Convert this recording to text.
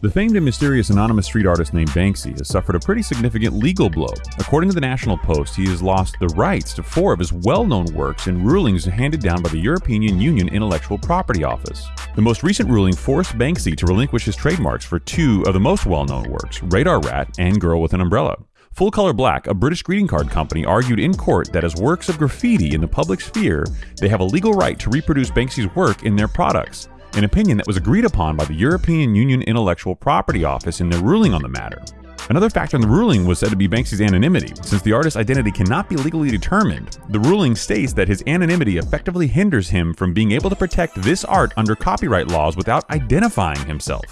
The famed and mysterious anonymous street artist named Banksy has suffered a pretty significant legal blow. According to the National Post, he has lost the rights to four of his well known works in rulings handed down by the European Union Intellectual Property Office. The most recent ruling forced Banksy to relinquish his trademarks for two of the most well known works Radar Rat and Girl with an Umbrella. Full Colour Black, a British greeting card company, argued in court that as works of graffiti in the public sphere, they have a legal right to reproduce Banksy's work in their products an opinion that was agreed upon by the European Union Intellectual Property Office in their ruling on the matter. Another factor in the ruling was said to be Banksy's anonymity. Since the artist's identity cannot be legally determined, the ruling states that his anonymity effectively hinders him from being able to protect this art under copyright laws without identifying himself.